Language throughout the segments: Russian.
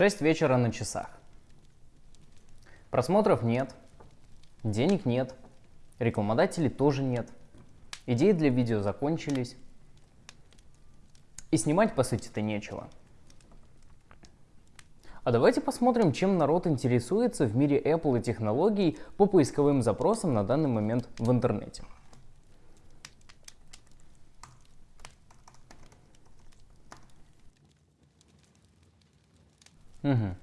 6 вечера на часах. Просмотров нет, денег нет, рекламодателей тоже нет, идеи для видео закончились, и снимать по сути-то нечего. А давайте посмотрим, чем народ интересуется в мире Apple и технологий по поисковым запросам на данный момент в интернете. Угу.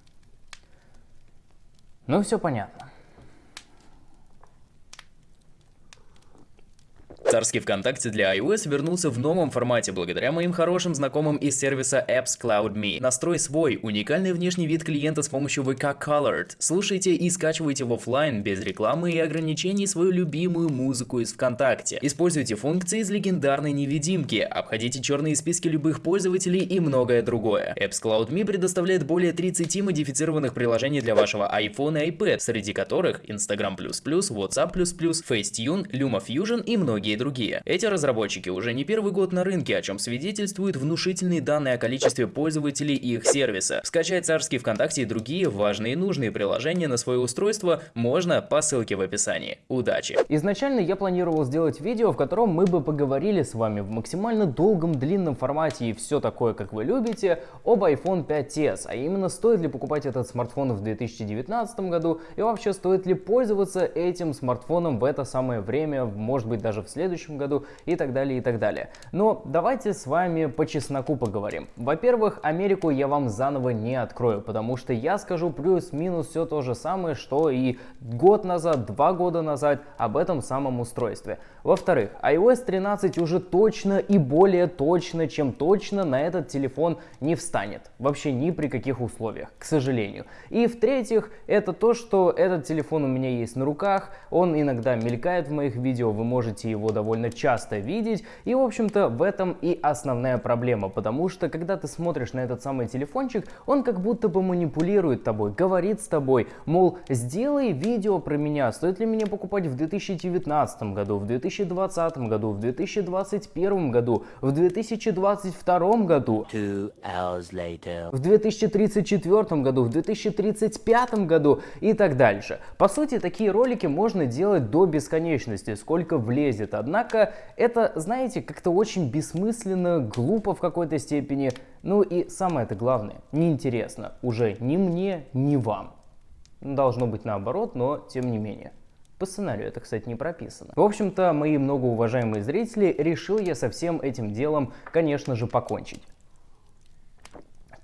Ну, все понятно. Царский ВКонтакте для iOS вернулся в новом формате благодаря моим хорошим знакомым из сервиса Apps Cloud.me. Настрой свой уникальный внешний вид клиента с помощью VK Colored. Слушайте и скачивайте в офлайн без рекламы и ограничений свою любимую музыку из ВКонтакте. Используйте функции из легендарной невидимки, обходите черные списки любых пользователей и многое другое. Apps Cloud.me предоставляет более 30 модифицированных приложений для вашего iPhone и iPad, среди которых Instagram++, WhatsApp++, Facetune, LumaFusion и многие другие. Эти разработчики уже не первый год на рынке, о чем свидетельствуют внушительные данные о количестве пользователей и их сервиса. Скачать царский ВКонтакте и другие важные и нужные приложения на свое устройство можно по ссылке в описании. Удачи! Изначально я планировал сделать видео, в котором мы бы поговорили с вами в максимально долгом длинном формате и все такое, как вы любите, об iPhone 5s, а именно стоит ли покупать этот смартфон в 2019 году и вообще стоит ли пользоваться этим смартфоном в это самое время, может быть даже в следующем следующем году и так далее, и так далее. Но давайте с вами по чесноку поговорим. Во-первых, Америку я вам заново не открою, потому что я скажу плюс-минус все то же самое, что и год назад, два года назад об этом самом устройстве. Во-вторых, iOS 13 уже точно и более точно, чем точно на этот телефон не встанет. Вообще ни при каких условиях, к сожалению. И в-третьих, это то, что этот телефон у меня есть на руках, он иногда мелькает в моих видео, вы можете его довольно часто видеть. И, в общем-то, в этом и основная проблема, потому что, когда ты смотришь на этот самый телефончик, он как будто бы манипулирует тобой, говорит с тобой, мол, сделай видео про меня, стоит ли мне покупать в 2019 году, в 2020 году, в 2021 году, в 2022 году, в 2034 году, в 2035 году и так дальше. По сути, такие ролики можно делать до бесконечности, сколько влезет. Однако это, знаете, как-то очень бессмысленно, глупо в какой-то степени. Ну и самое это главное, неинтересно уже ни мне, ни вам. Должно быть наоборот, но тем не менее. По сценарию это, кстати, не прописано. В общем-то, мои многоуважаемые зрители, решил я со всем этим делом, конечно же, покончить.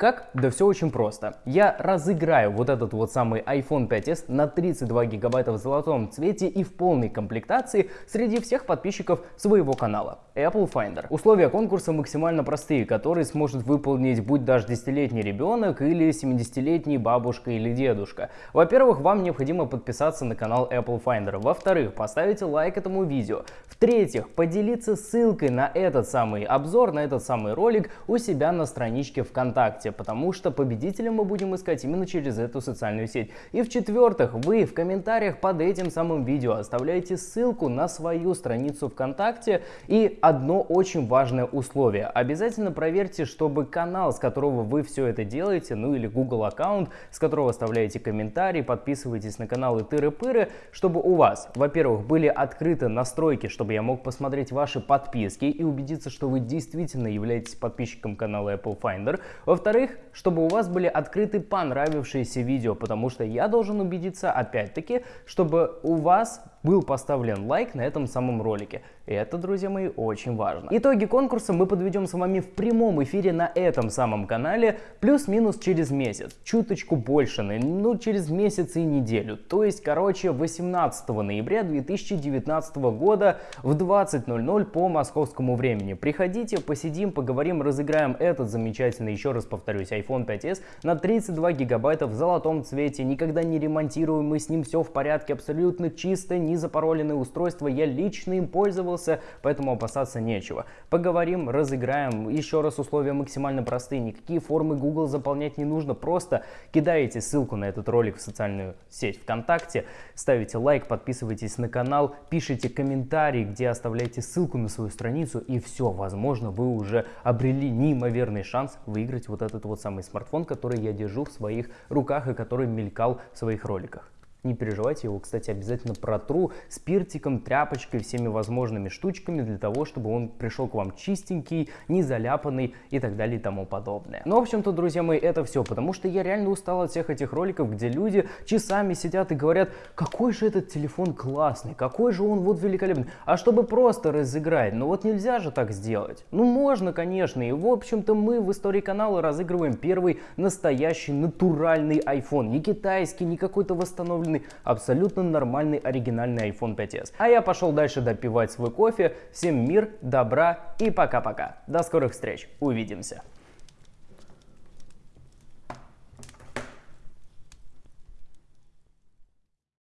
Как? Да все очень просто. Я разыграю вот этот вот самый iPhone 5s на 32 гигабайта в золотом цвете и в полной комплектации среди всех подписчиков своего канала Apple Finder. Условия конкурса максимально простые, которые сможет выполнить будь даже 10-летний ребенок или 70-летний бабушка или дедушка. Во-первых, вам необходимо подписаться на канал Apple Finder. Во-вторых, поставить лайк этому видео. В-третьих, поделиться ссылкой на этот самый обзор, на этот самый ролик у себя на страничке ВКонтакте потому что победителя мы будем искать именно через эту социальную сеть. И в-четвертых, вы в комментариях под этим самым видео оставляете ссылку на свою страницу ВКонтакте и одно очень важное условие. Обязательно проверьте, чтобы канал, с которого вы все это делаете, ну или Google аккаунт, с которого оставляете комментарии, подписывайтесь на каналы Тыры-Пыры, чтобы у вас, во-первых, были открыты настройки, чтобы я мог посмотреть ваши подписки и убедиться, что вы действительно являетесь подписчиком канала Apple Finder. Во-вторых, во-вторых, чтобы у вас были открыты понравившиеся видео, потому что я должен убедиться, опять-таки, чтобы у вас был поставлен лайк на этом самом ролике. И это, друзья мои, очень важно. Итоги конкурса мы подведем с вами в прямом эфире на этом самом канале, плюс-минус через месяц, чуточку больше, ну через месяц и неделю. То есть, короче, 18 ноября 2019 года в 20.00 по московскому времени. Приходите, посидим, поговорим, разыграем этот замечательный, еще раз повторюсь, iPhone 5s на 32 гигабайта в золотом цвете, никогда не ремонтируем, мы с ним все в порядке, абсолютно чисто, не не запароленные устройства, я лично им пользовался, поэтому опасаться нечего. Поговорим, разыграем, еще раз условия максимально простые, никакие формы Google заполнять не нужно, просто кидаете ссылку на этот ролик в социальную сеть ВКонтакте, ставите лайк, подписывайтесь на канал, пишите комментарий, где оставляете ссылку на свою страницу и все, возможно, вы уже обрели неимоверный шанс выиграть вот этот вот самый смартфон, который я держу в своих руках и который мелькал в своих роликах. Не переживайте, его, кстати, обязательно протру спиртиком, тряпочкой, всеми возможными штучками для того, чтобы он пришел к вам чистенький, не заляпанный и так далее и тому подобное. Но, ну, в общем-то, друзья мои, это все, потому что я реально устал от всех этих роликов, где люди часами сидят и говорят, какой же этот телефон классный, какой же он вот великолепный. А чтобы просто разыграть, ну вот нельзя же так сделать. Ну можно, конечно, и в общем-то мы в истории канала разыгрываем первый настоящий натуральный iPhone, не китайский, не какой-то восстановленный полноценный, абсолютно нормальный оригинальный iPhone 5s. А я пошел дальше допивать свой кофе. Всем мир, добра и пока-пока. До скорых встреч. Увидимся.